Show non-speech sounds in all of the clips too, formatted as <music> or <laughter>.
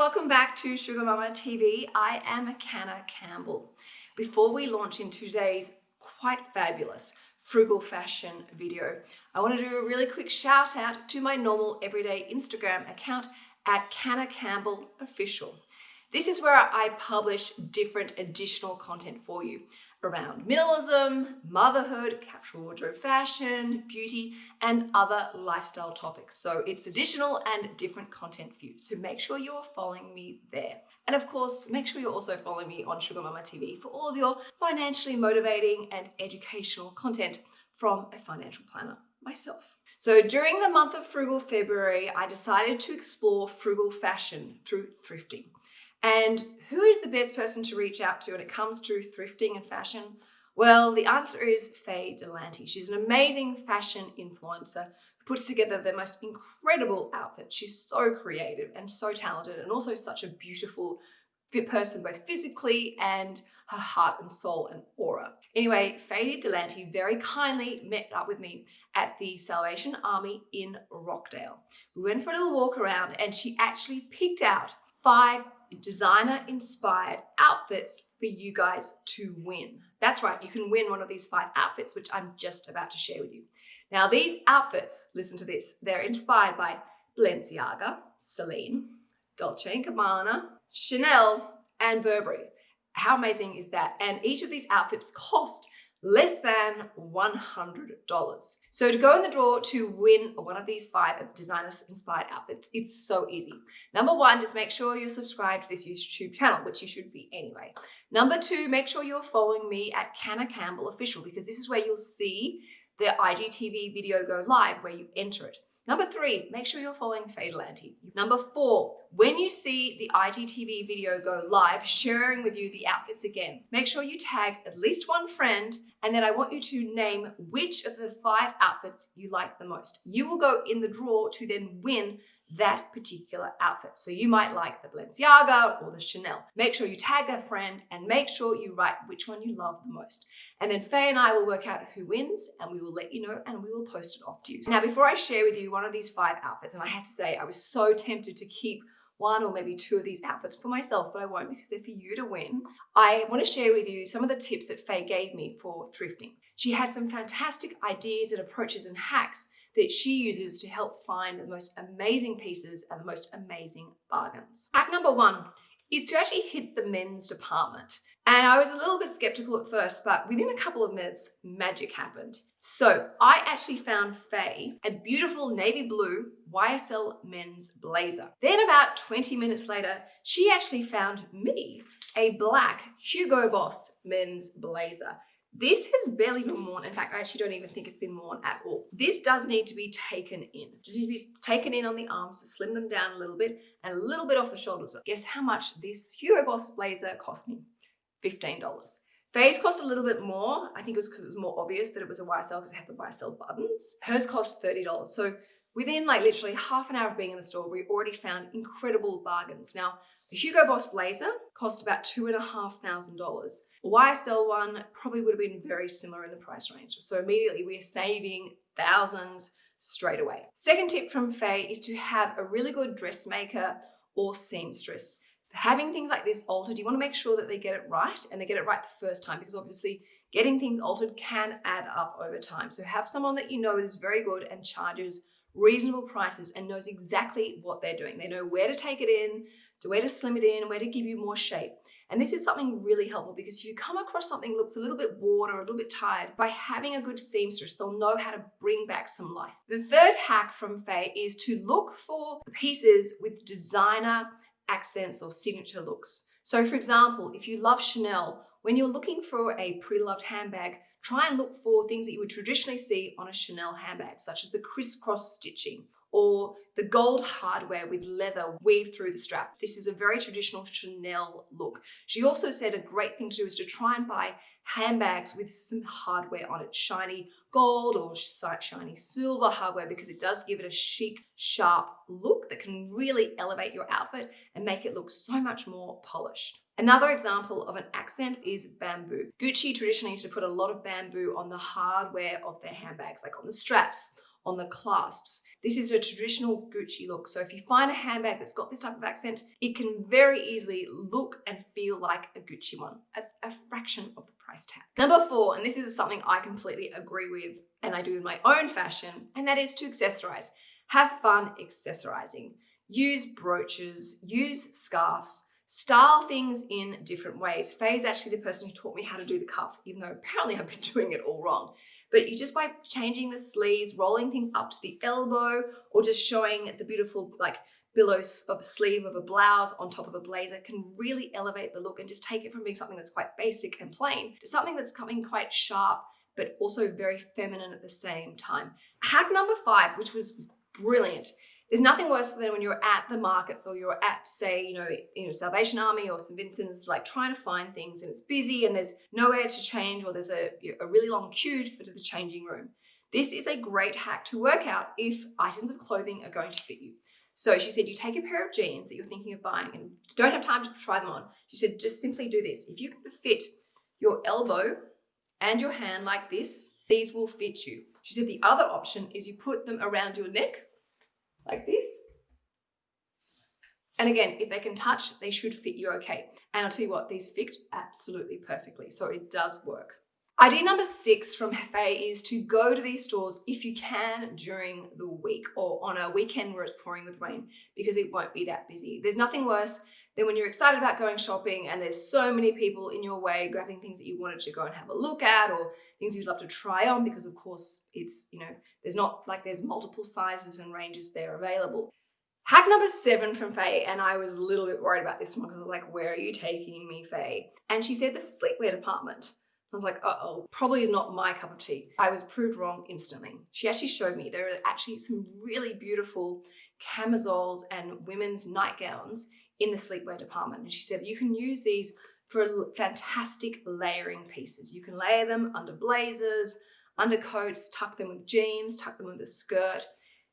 welcome back to Sugar Mama TV. I am Canna Campbell. Before we launch into today's quite fabulous frugal fashion video, I want to do a really quick shout out to my normal everyday Instagram account at Canna Campbell Official. This is where I publish different additional content for you around minimalism, motherhood, capsule wardrobe fashion, beauty, and other lifestyle topics. So it's additional and different content for you. So make sure you're following me there. And of course, make sure you're also following me on Sugar Mama TV for all of your financially motivating and educational content from a financial planner myself. So during the month of Frugal February, I decided to explore frugal fashion through thrifting. And who is the best person to reach out to when it comes to thrifting and fashion? Well, the answer is Faye Delanty. She's an amazing fashion influencer who puts together the most incredible outfits. She's so creative and so talented and also such a beautiful fit person, both physically and her heart and soul and aura. Anyway, Faye Delanty very kindly met up with me at the Salvation Army in Rockdale. We went for a little walk around and she actually picked out five designer inspired outfits for you guys to win. That's right, you can win one of these five outfits, which I'm just about to share with you. Now, these outfits, listen to this, they're inspired by Balenciaga, Celine, Dolce & Gabbana, Chanel, and Burberry. How amazing is that? And each of these outfits cost less than $100. So to go in the draw to win one of these five designers inspired outfits, it's so easy. Number one, just make sure you're subscribed to this YouTube channel, which you should be anyway. Number two, make sure you're following me at Canna Campbell Official because this is where you'll see the IGTV video go live where you enter it. Number three, make sure you're following Faye Delanty. Number four, when you see the IGTV video go live, sharing with you the outfits again, make sure you tag at least one friend and then I want you to name which of the five outfits you like the most. You will go in the draw to then win that particular outfit. So you might like the Balenciaga or the Chanel. Make sure you tag a friend and make sure you write which one you love the most. And then Faye and I will work out who wins and we will let you know and we will post it off to you. Now, before I share with you one of these five outfits, and I have to say, I was so tempted to keep one or maybe two of these outfits for myself, but I won't because they're for you to win. I want to share with you some of the tips that Faye gave me for thrifting. She had some fantastic ideas and approaches and hacks that she uses to help find the most amazing pieces and the most amazing bargains. Hack number one is to actually hit the men's department. And I was a little bit skeptical at first, but within a couple of minutes, magic happened. So I actually found Faye a beautiful navy blue YSL men's blazer. Then about 20 minutes later, she actually found me a black Hugo Boss men's blazer. This has barely been worn. In fact, I actually don't even think it's been worn at all. This does need to be taken in. Just needs to be taken in on the arms to slim them down a little bit and a little bit off the shoulders. But guess how much this Hugo Boss blazer cost me? $15. Faye's cost a little bit more. I think it was because it was more obvious that it was a YSL because it had the YSL buttons. Hers cost $30. So within like literally half an hour of being in the store, we already found incredible bargains. Now, the Hugo Boss blazer cost about two and a half thousand dollars. The YSL one probably would have been very similar in the price range. So immediately we are saving thousands straight away. Second tip from Faye is to have a really good dressmaker or seamstress. Having things like this altered, you want to make sure that they get it right and they get it right the first time because obviously getting things altered can add up over time. So have someone that you know is very good and charges reasonable prices and knows exactly what they're doing. They know where to take it in, to where to slim it in, where to give you more shape. And this is something really helpful because if you come across something looks a little bit worn or a little bit tired, by having a good seamstress, they'll know how to bring back some life. The third hack from Faye is to look for pieces with designer accents or signature looks. So for example, if you love Chanel, when you're looking for a pre-loved handbag, try and look for things that you would traditionally see on a Chanel handbag, such as the crisscross stitching or the gold hardware with leather weaved through the strap. This is a very traditional Chanel look. She also said a great thing to do is to try and buy handbags with some hardware on it, shiny gold or shiny silver hardware because it does give it a chic, sharp look that can really elevate your outfit and make it look so much more polished. Another example of an accent is bamboo. Gucci traditionally used to put a lot of bamboo on the hardware of their handbags, like on the straps on the clasps. This is a traditional Gucci look. So if you find a handbag that's got this type of accent, it can very easily look and feel like a Gucci one at a fraction of the price tag. Number four, and this is something I completely agree with and I do in my own fashion, and that is to accessorize. Have fun accessorizing. Use brooches, use scarves, style things in different ways. Faye is actually the person who taught me how to do the cuff, even though apparently I've been <laughs> doing it all wrong. But you just by changing the sleeves, rolling things up to the elbow, or just showing the beautiful like billows of a sleeve of a blouse on top of a blazer can really elevate the look and just take it from being something that's quite basic and plain to something that's coming quite sharp, but also very feminine at the same time. Hack number five, which was brilliant, there's nothing worse than when you're at the markets or you're at, say, you know, you know, Salvation Army or St. Vincent's, like trying to find things and it's busy and there's nowhere to change or there's a, a really long queue for the changing room. This is a great hack to work out if items of clothing are going to fit you. So she said, you take a pair of jeans that you're thinking of buying and don't have time to try them on. She said, just simply do this. If you can fit your elbow and your hand like this, these will fit you. She said the other option is you put them around your neck like this. And again, if they can touch, they should fit you okay. And I'll tell you what, these fit absolutely perfectly. So it does work. Idea number six from Faye is to go to these stores if you can during the week or on a weekend where it's pouring with rain because it won't be that busy. There's nothing worse than when you're excited about going shopping and there's so many people in your way grabbing things that you wanted to go and have a look at or things you'd love to try on because of course it's, you know, there's not like there's multiple sizes and ranges there available. Hack number seven from Faye, and I was a little bit worried about this one because I was like, where are you taking me, Faye? And she said the sleepwear department. I was like, uh-oh, probably is not my cup of tea. I was proved wrong instantly. She actually showed me there are actually some really beautiful camisoles and women's nightgowns in the sleepwear department. And she said you can use these for fantastic layering pieces. You can layer them under blazers, undercoats, tuck them with jeans, tuck them with a skirt,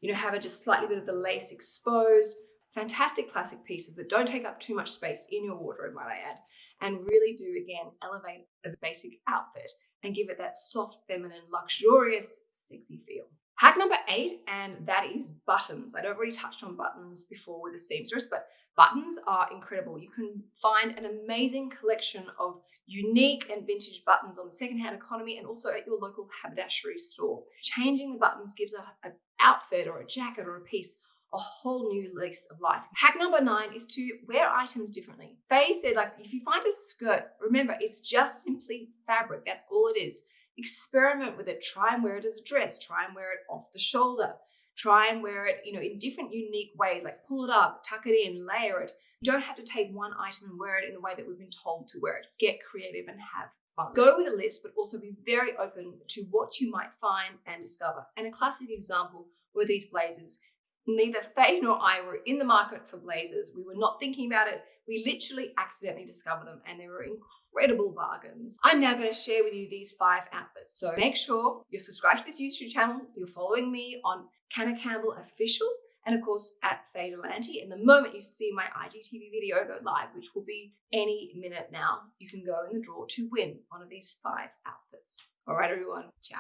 you know, have a just slightly bit of the lace exposed. Fantastic classic pieces that don't take up too much space in your wardrobe, might I add, and really do, again, elevate a basic outfit and give it that soft, feminine, luxurious, sexy feel. Hack number eight, and that is buttons. I'd already touched on buttons before with the seamstress, but buttons are incredible. You can find an amazing collection of unique and vintage buttons on the secondhand economy and also at your local haberdashery store. Changing the buttons gives a, a outfit or a jacket or a piece a whole new lease of life. Hack number nine is to wear items differently. Faye said, like, if you find a skirt, remember, it's just simply fabric. That's all it is. Experiment with it. Try and wear it as a dress. Try and wear it off the shoulder. Try and wear it, you know, in different unique ways, like pull it up, tuck it in, layer it. You don't have to take one item and wear it in the way that we've been told to wear it. Get creative and have fun. Go with a list, but also be very open to what you might find and discover. And a classic example were these blazers neither Faye nor I were in the market for blazers. We were not thinking about it. We literally accidentally discovered them and they were incredible bargains. I'm now going to share with you these five outfits. So make sure you're subscribed to this YouTube channel. You're following me on Canna Campbell Official and of course at Faye Delanty. And the moment you see my IGTV video go live, which will be any minute now, you can go in the draw to win one of these five outfits. All right, everyone. Ciao.